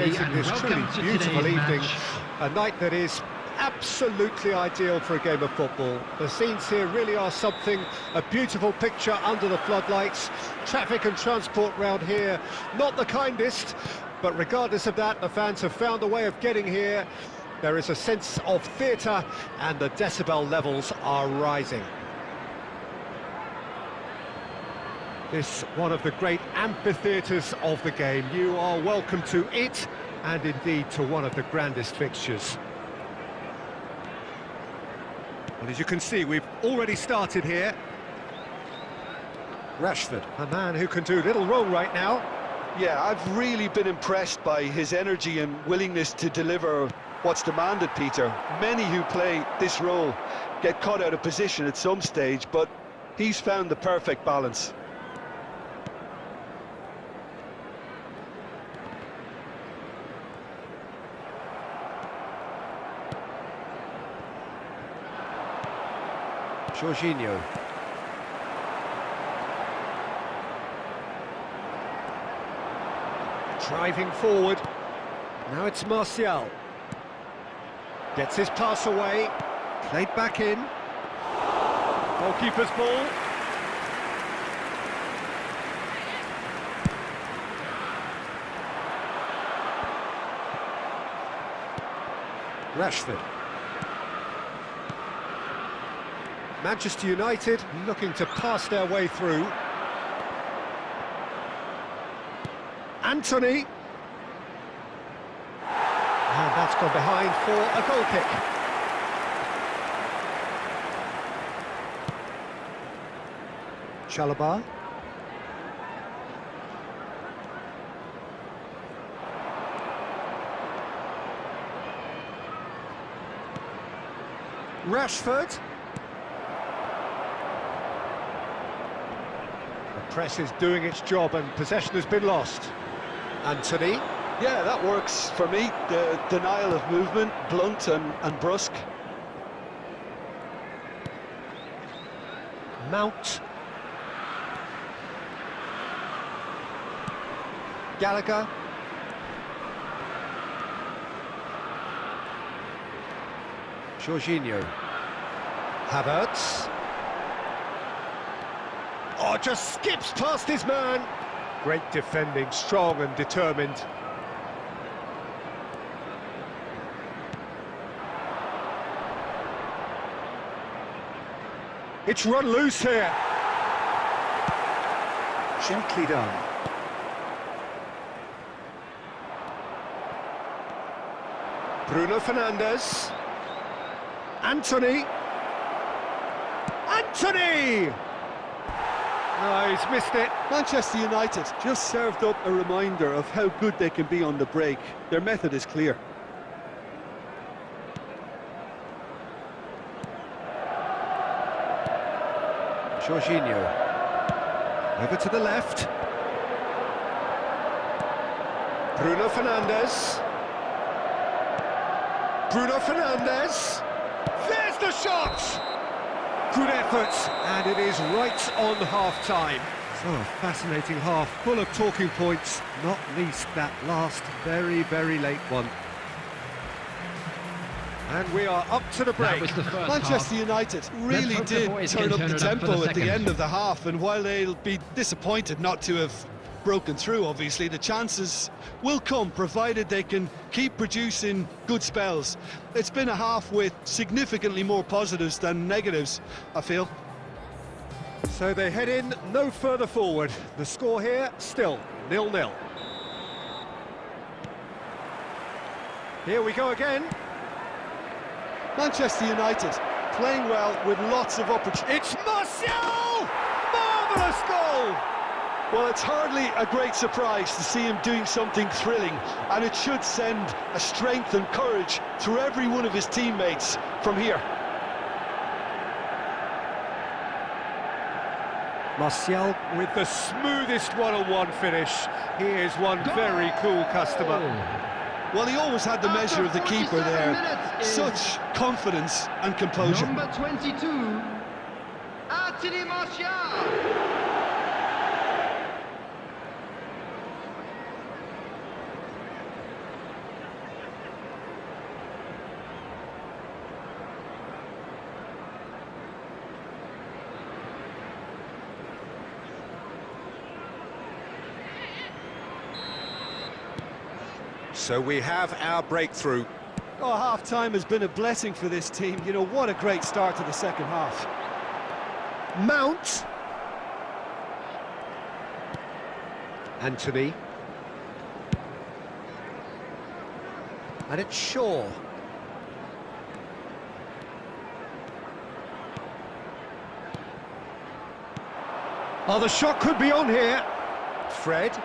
officiating this truly beautiful evening. Match. A night that is absolutely ideal for a game of football. The scenes here really are something, a beautiful picture under the floodlights. Traffic and transport round here, not the kindest, but regardless of that, the fans have found a way of getting here. There is a sense of theatre and the decibel levels are rising. This one of the great amphitheatres of the game. You are welcome to it and indeed to one of the grandest fixtures. And as you can see, we've already started here. Rashford, a man who can do little wrong right now. Yeah, I've really been impressed by his energy and willingness to deliver what's demanded, Peter. Many who play this role get caught out of position at some stage, but he's found the perfect balance. Jorginho. Driving forward. Now it's Martial. Gets his pass away. Played back in. Goalkeeper's ball. Rashford. Manchester United looking to pass their way through. Antony. And that's gone behind for a goal kick. Chalobah. Rashford. Press is doing its job and possession has been lost. Antony. Yeah, that works for me. The denial of movement, blunt and, and brusque. Mount. Gallagher. Jorginho. Havertz. Oh, just skips past his man. Great defending, strong and determined. It's run loose here. Gently done. Bruno Fernandes. Antony. Antony! No, he's missed it. Manchester United just served up a reminder of how good they can be on the break. Their method is clear. Jorginho. Over to the left. Bruno Fernandes. Bruno Fernandes. There's the shot! Good effort, and it is right on half-time. So a fascinating half, full of talking points, not least that last very, very late one. And we are up to the break. the Manchester half. United really did turn up the it up for tempo the at the end of the half, and while they'll be disappointed not to have broken through, obviously, the chances will come, provided they can keep producing good spells. It's been a half with significantly more positives than negatives, I feel. So they head in no further forward. The score here, still nil-nil. Here we go again. Manchester United playing well with lots of opportunities. It's Martial! Marvellous goal! Well, it's hardly a great surprise to see him doing something thrilling, and it should send a strength and courage through every one of his teammates from here. Martial with the smoothest one-on-one finish. He is one very cool customer. Oh. Well, he always had the measure of the keeper there. Such confidence and composure. Number 22, Anthony Martial. So we have our breakthrough. Oh, half-time has been a blessing for this team. You know, what a great start to the second half. Mount. Antony. And it's Shaw. Oh, the shot could be on here. Fred.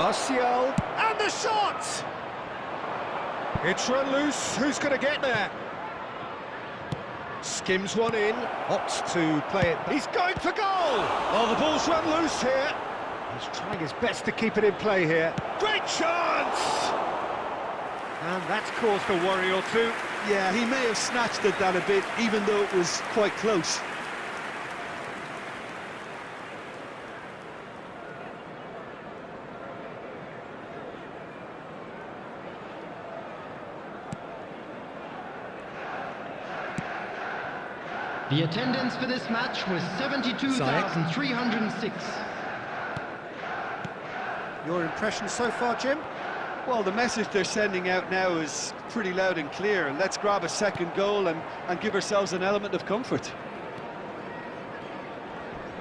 Martial. And the shot! It's run loose. Who's going to get there? Skims one in. Opts to play it. He's going for goal! Oh, the ball's run loose here. He's trying his best to keep it in play here. Great chance! And that's caused a worry or two. Yeah, he may have snatched at that a bit, even though it was quite close. The attendance for this match was 72,306. Your impression so far, Jim? Well, the message they're sending out now is pretty loud and clear. Let's grab a second goal and, and give ourselves an element of comfort.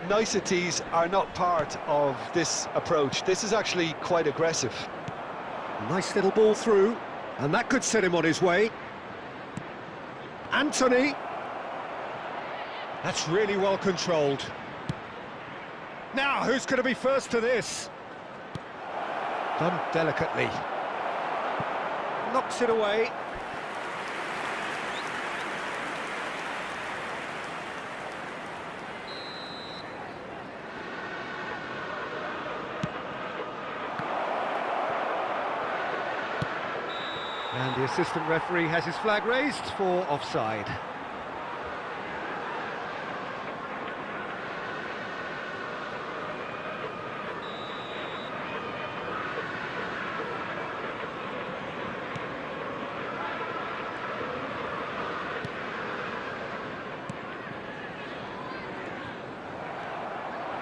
Niceties are not part of this approach. This is actually quite aggressive. Nice little ball through, and that could set him on his way. Antony. That's really well controlled. Now, who's going to be first to this? Done delicately. Knocks it away. And the assistant referee has his flag raised for offside.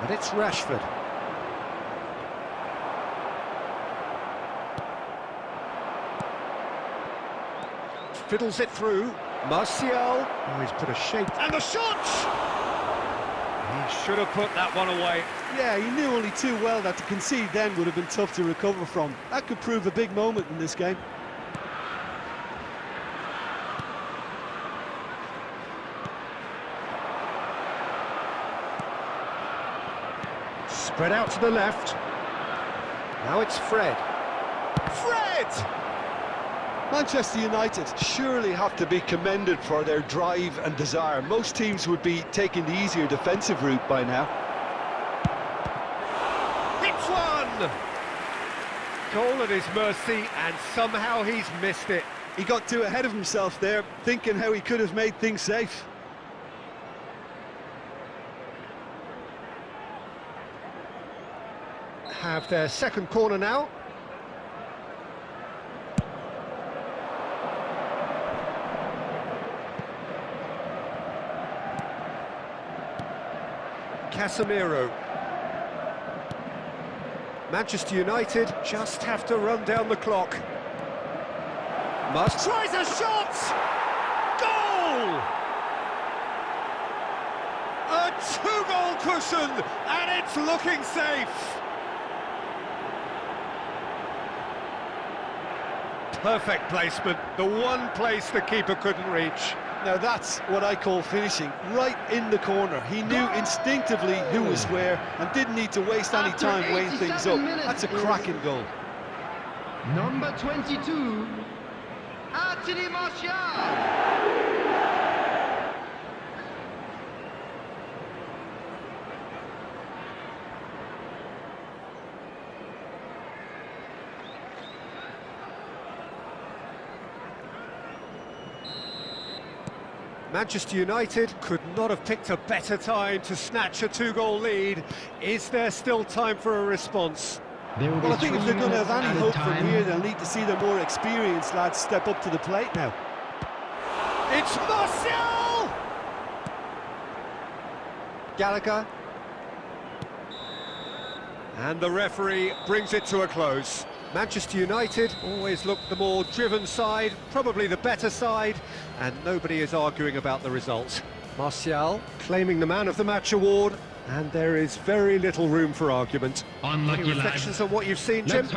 And it's Rashford. Fiddles it through. Martial. Oh, he's put a shape. And the shot! He should have put that one away. Yeah, he knew only too well that to concede then would have been tough to recover from. That could prove a big moment in this game. Spread out to the left. Now it's Fred. Fred! Manchester United surely have to be commended for their drive and desire. Most teams would be taking the easier defensive route by now. It's one! Goal at his mercy, and somehow he's missed it. He got too ahead of himself there, thinking how he could have made things safe. Have their second corner now. Casemiro. Manchester United just have to run down the clock. Must tries a shot! Goal! A two-goal cushion, and it's looking safe. Perfect placement, the one place the keeper couldn't reach. Now that's what I call finishing, right in the corner. He knew instinctively who was oh. where and didn't need to waste any time weighing things up. That's a cracking goal. Number 22, Anthony Martial. Manchester United could not have picked a better time to snatch a two-goal lead. Is there still time for a response? There will Well, I think if they're going to have any added hope from here, they'll need to see the more experienced lads step up to the plate now. It's Martial! Gallagher. And the referee brings it to a close. Manchester United always look the more driven side, probably the better side, and nobody is arguing about the result. Martial claiming the man of the match award, and there is very little room for argument. Any Unlucky lad. reflections on what you've seen, Jim?